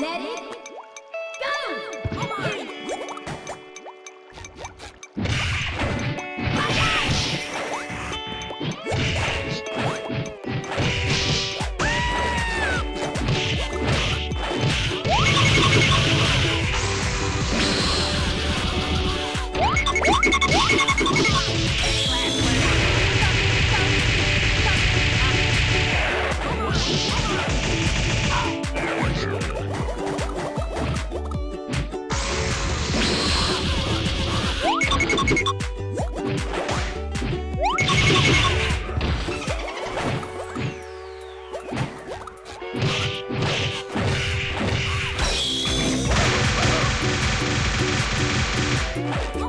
Let it Woo!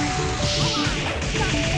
Come on.